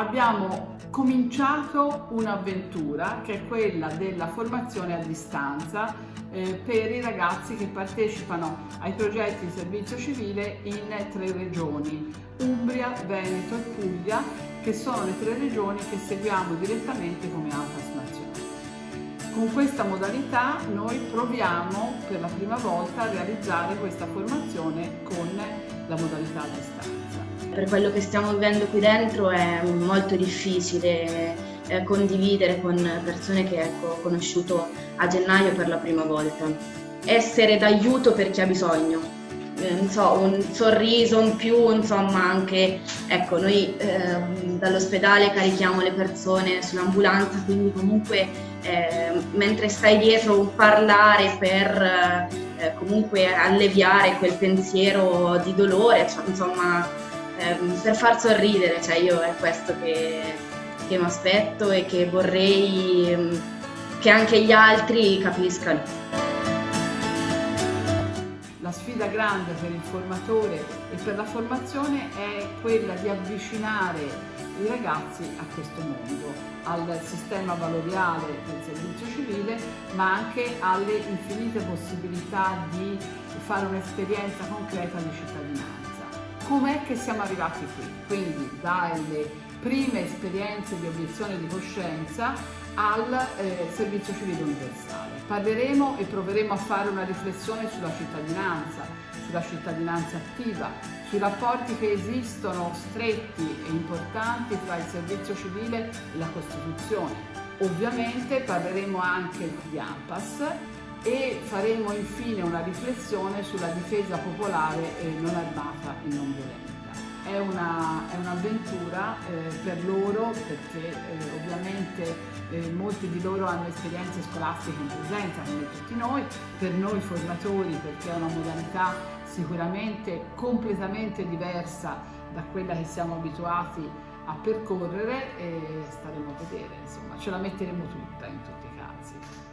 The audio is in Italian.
abbiamo cominciato un'avventura che è quella della formazione a distanza eh, per i ragazzi che partecipano ai progetti di servizio civile in tre regioni, Umbria, Veneto e Puglia, che sono le tre regioni che seguiamo direttamente come AFAS nazionale. Con questa modalità noi proviamo per la prima volta a realizzare questa formazione con la modalità a distanza. Per quello che stiamo vivendo qui dentro è molto difficile eh, condividere con persone che ecco, ho conosciuto a gennaio per la prima volta. Essere d'aiuto per chi ha bisogno, eh, so, un sorriso in più, insomma anche, ecco, noi eh, dall'ospedale carichiamo le persone sull'ambulanza, quindi comunque eh, mentre stai dietro un parlare per eh, comunque alleviare quel pensiero di dolore, cioè, insomma, ehm, per far sorridere, cioè io è questo che, che mi aspetto e che vorrei ehm, che anche gli altri capiscano. La sfida grande per il formatore e per la formazione è quella di avvicinare i ragazzi a questo mondo, al sistema valoriale del servizio civile, ma anche alle infinite possibilità di fare un'esperienza concreta di cittadinanza. Com'è che siamo arrivati qui? Quindi dalle prime esperienze di obiezione di coscienza al eh, servizio civile universale. Parleremo e proveremo a fare una riflessione sulla cittadinanza, sulla cittadinanza attiva, sui rapporti che esistono stretti e importanti tra il servizio civile e la Costituzione. Ovviamente parleremo anche di AMPAS e faremo infine una riflessione sulla difesa popolare non armata e non violenta è, un'avventura un eh, per loro perché eh, ovviamente eh, molti di loro hanno esperienze scolastiche in presenza come tutti noi, per noi formatori perché è una modalità sicuramente completamente diversa da quella che siamo abituati a percorrere e staremo a vedere, insomma ce la metteremo tutta in tutti i casi.